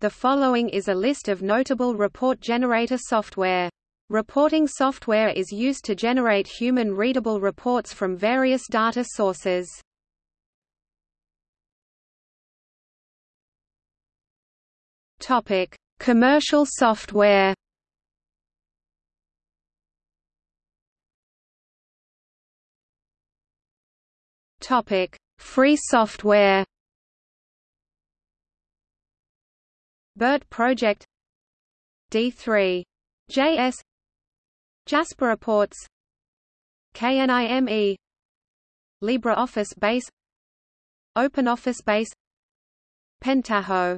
The following is a list of notable report generator software. Reporting software is used to generate human-readable reports from various data sources. Topic: Commercial software. Topic: Free software. BIRT project D3 JS Jasper Reports KNIME LibreOffice Base OpenOffice Base Pentaho